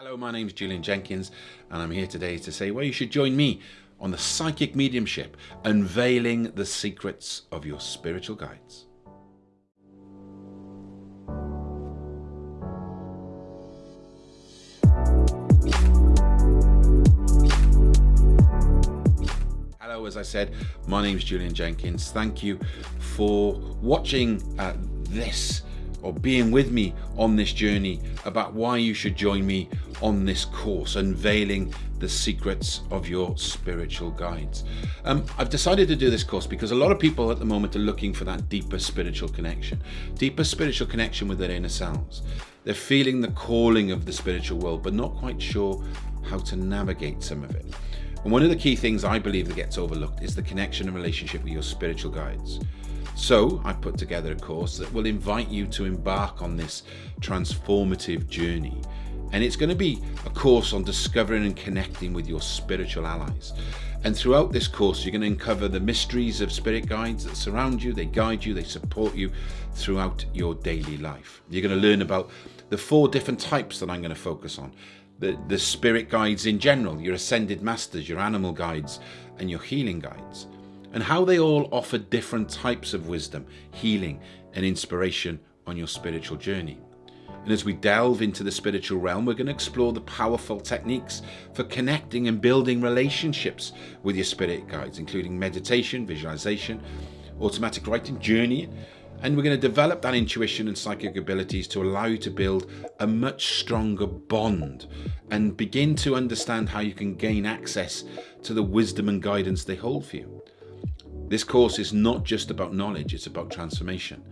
Hello, my name is Julian Jenkins, and I'm here today to say, well, you should join me on the psychic mediumship, unveiling the secrets of your spiritual guides. Hello, as I said, my name is Julian Jenkins. Thank you for watching uh, this or being with me on this journey about why you should join me on this course, unveiling the secrets of your spiritual guides. Um, I've decided to do this course because a lot of people at the moment are looking for that deeper spiritual connection, deeper spiritual connection with their inner selves. They're feeling the calling of the spiritual world, but not quite sure how to navigate some of it. And one of the key things I believe that gets overlooked is the connection and relationship with your spiritual guides. So I've put together a course that will invite you to embark on this transformative journey. And it's going to be a course on discovering and connecting with your spiritual allies. And throughout this course, you're going to uncover the mysteries of spirit guides that surround you, they guide you, they support you throughout your daily life. You're going to learn about the four different types that I'm going to focus on the, the spirit guides in general, your ascended masters, your animal guides, and your healing guides, and how they all offer different types of wisdom, healing, and inspiration on your spiritual journey. And as we delve into the spiritual realm, we're going to explore the powerful techniques for connecting and building relationships with your spirit guides, including meditation, visualization, automatic writing, journeying, and we're going to develop that intuition and psychic abilities to allow you to build a much stronger bond and begin to understand how you can gain access to the wisdom and guidance they hold for you. This course is not just about knowledge, it's about transformation.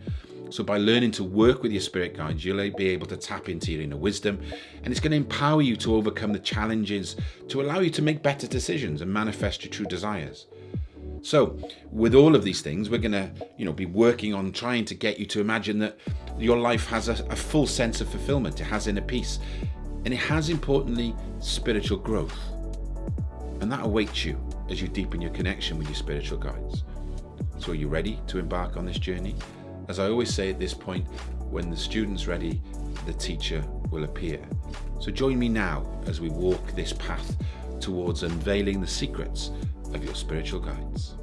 So by learning to work with your spirit guides, you'll be able to tap into your inner wisdom and it's going to empower you to overcome the challenges to allow you to make better decisions and manifest your true desires. So with all of these things, we're going to, you know, be working on trying to get you to imagine that your life has a, a full sense of fulfillment. It has inner peace and it has importantly spiritual growth. And that awaits you as you deepen your connection with your spiritual guides. So are you ready to embark on this journey? As I always say at this point, when the student's ready, the teacher will appear. So join me now as we walk this path towards unveiling the secrets of your spiritual guides.